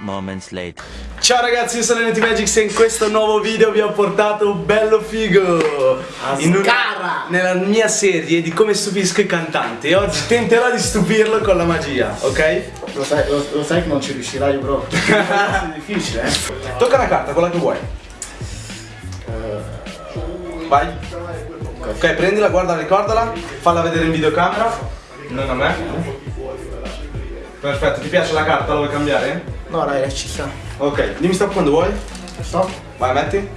moments later. Ciao ragazzi, io sono NT Magics e in questo nuovo video vi ho portato un bello figo. In una, Nella mia serie di come stupisco i cantanti. E oggi tenterò di stupirlo con la magia, ok? Lo sai, lo, lo sai che non ci riuscirai bro. È difficile eh. Tocca una carta, quella che vuoi. Vai. Ok, prendila, guarda, ricordala. Falla vedere in videocamera. Non a me. Perfetto, ti piace la carta? La vuoi cambiare? No dai, ci sta Ok, dimmi stop quando vuoi Stop Vai, metti.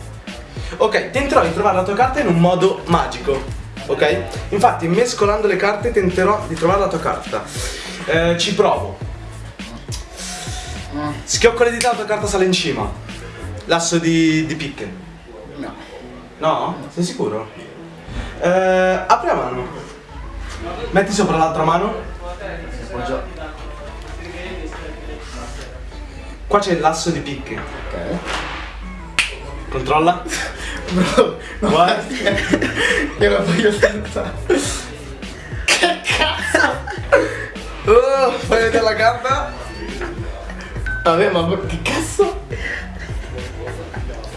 Ok, tenterò di trovare la tua carta in un modo magico. Ok? Infatti, mescolando le carte tenterò di trovare la tua carta. Eh, ci provo. Schiocco le dita, la tua carta sale in cima. L'asso di, di picche. No No? Sei sicuro? Eh, apri la mano. Metti sopra l'altra mano. Appoggia Qua c'è l'asso di picche. Ok Controlla. Bro, no Guarda. Io la voglio senza Che cazzo Oh, fai vedere la carta? Vabbè ma che cazzo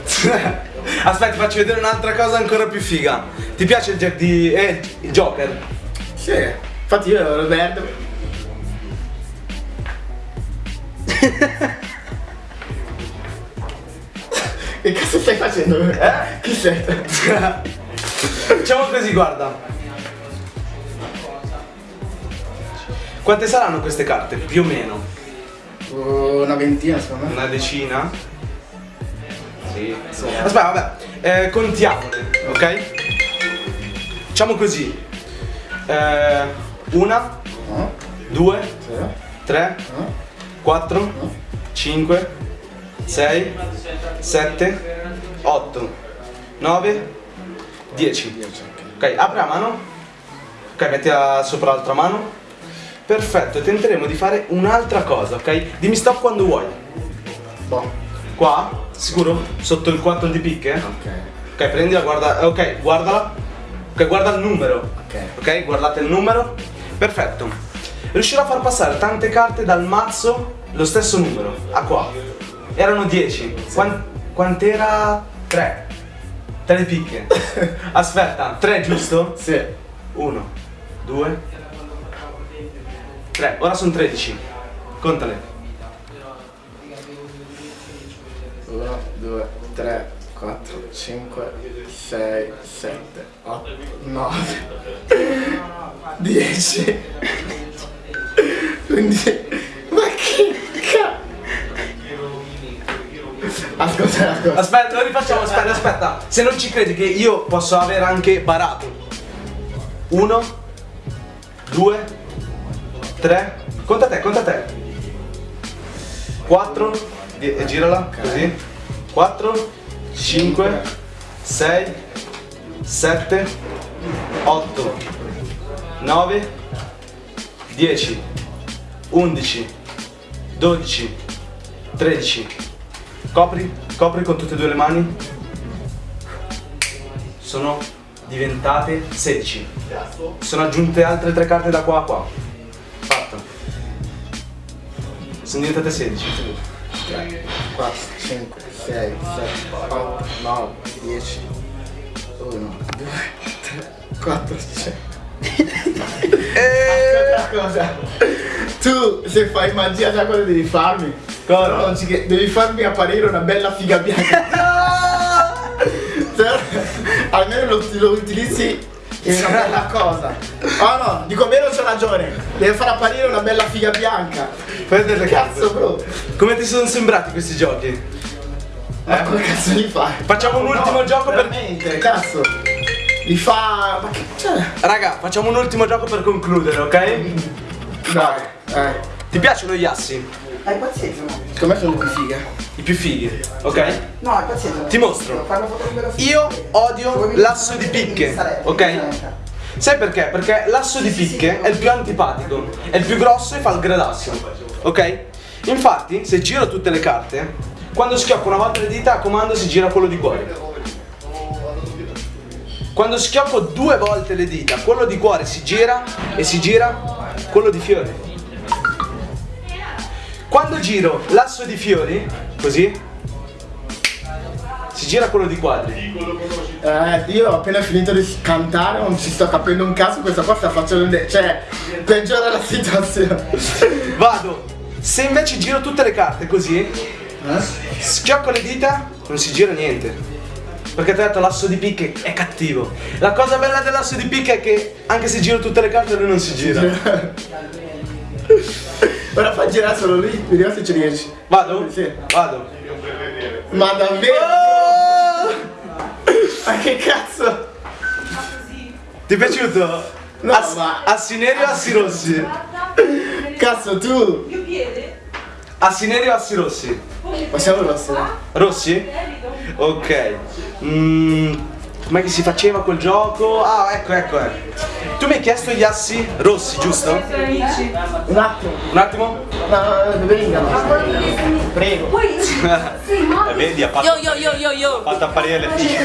Aspetta, ti faccio vedere un'altra cosa ancora più figa. Ti piace il Jack di. Eh, il Joker? Sì Infatti io ero verde stai facendo? Eh? Chi sei? Facciamo così, guarda. Quante saranno queste carte? Più o meno. Una ventina secondo me Una decina? Sì. Aspetta, vabbè. Eh, contiamole, ok? Facciamo così. Eh, una, No? due, Sì? tre, No? quattro, cinque, sei, sette, otto, nove, dieci. Dieci, ok Ok, apri la mano. Ok, mettila sopra l'altra mano. Perfetto, tenteremo di fare un'altra cosa, ok? Dimmi stop quando vuoi. Boh Qua? Sicuro? Sotto il 4 di picche? Ok Ok, prendila, guarda. Ok, guardala. Ok, guarda il numero. Ok Ok, guardate il numero. Perfetto. Riuscirò a far passare tante carte dal mazzo lo stesso numero. A qua. Erano 10. Quan- quant'era? 3. 3 di picche. Aspetta, 3 giusto? Sì 1, 2, 3. Ora sono 13. Contale. 1, 2, 3, 4, 5, 6, 7, 8, 9, 10, 11, ma che cazzo? Ascolta, ascolta. Aspetta, lo rifacciamo, aspetta, aspetta. Se non ci credi che io posso aver anche barato. 1, 2, 3. Conta te, conta te. 4, girala così. 4, 5, 6, 7, 8, 9, 10, 11, 12, 13. Copri, copri con tutte e due le mani. Sono diventate 16. Sono aggiunte altre tre carte da qua a qua. Fatto. Sono diventate 16. 3, 4, 5, 6, 7, 8, 9, 10, 1, 2, 3, 4, 5. Ascolta una cosa. Tu se fai magia sai cosa devi farmi? Cosa? Non ci cre- devi farmi apparire una bella figa bianca. Se- Almeno lo, lo utilizzi in una bella cosa. Oh no, dico vero c'ho ragione. Devi far apparire una bella figa bianca. Carte. Cazzo bro. Come ti sono sembrati questi giochi? Ma come cazzo li fai? Facciamo un ultimo gioco per- veramente, cazzo. Li fa. Ma che. Cioè. Raga, facciamo un ultimo gioco per concludere, ok? Dai. Eh. Ti piacciono gli assi? È pazienza, no? Secondo me sono più fighe. I più fighi, ok? No, è pazienza. Ti mostro. Io odio l'asso di picche, ok? Sai perché? Perché l'asso di picche è il più antipatico, è il più grosso e fa il gradasso, ok? Infatti, se giro tutte le carte, quando schiocco una volta le dita a comando si gira quello di cuore. Quando schiocco due volte le dita, quello di cuore si gira e si gira quello di fiori. Quando giro l'asso di fiori, così, si gira quello di quadri. Eh, io ho appena finito di cantare, non ci sto capendo un caso, questa qua sta facendo cioè, peggiora la situazione. Vado. Se invece giro tutte le carte così, schiocco le dita, non si gira niente. Perché ho detto l'asso di picche è cattivo. La cosa bella dell'asso di picche è che anche se giro tutte le carte lui non si gira. Ora fa girare solo lì, vediamo se ci riesci. Vado? Sì. Vado. Ma davvero? Oh! Ma che cazzo? Ti è piaciuto? No, Ass- ma- Assi neri o assi rossi? Cazzo tu! Assi neri o assi rossi? Passiamo rosso. Rossi? Ok. Mm, com'è che si faceva quel gioco? Ah, ecco, ecco, ecco. Tu mi hai chiesto gli assi rossi, giusto? Un attimo. Un attimo? No, vengano. Prego. Eh, vedi, ha fatto, yo yo yo yo. ha fatto apparire le figlie.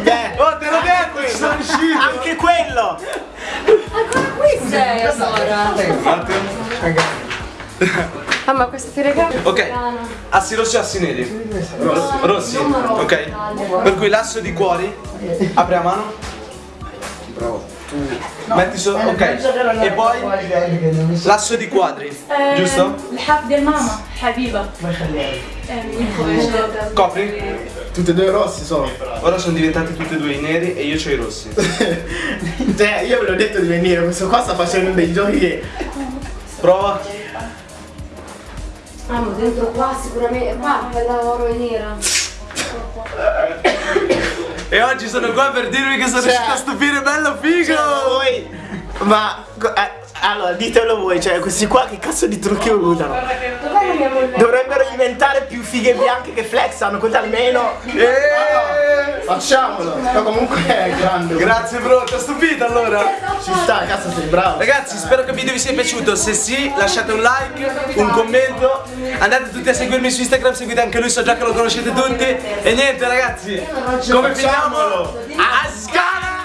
Beh, Oh, te l'ho detto, ci sono riuscito! anche quello! Sei allora. Un attimo. Ah, ma questo ti regalo? Ok, assi rossi o assi neri? Rossi, ok. Per cui l'asso di cuori, apri la mano. Bravo tu. No, metti solo ok. e poi lasso di quadri eh, giusto? l'haf del mamma habiba. Eh, Copri? Tutti e due rossi sono ora sono diventati tutti e due i neri e io c'ho i rossi. Cioè io ve l'ho detto di venire questo qua sta facendo dei giochi che prova. Ah ma dentro qua sicuramente qua è la loro nera. E oggi sono qua per dirvi che sono Cioè- riuscito a stupire bello figo. voi. Ma. eh, allora, ditelo voi, cioè, questi qua che cazzo di trucchi usano? Dovrebbero diventare più fighe bianche che flexano, così almeno. Eh. Facciamolo! Ma comunque è grande. Grazie bro, ti ho stupito allora. Ci sta, cazzo sei bravo. Ragazzi, spero che il video vi sia piaciuto. Se sì, lasciate un like, un commento. Andate tutti a seguirmi su Instagram, seguite anche lui, so già che lo conoscete tutti. E niente ragazzi, come finiamo? A Sky!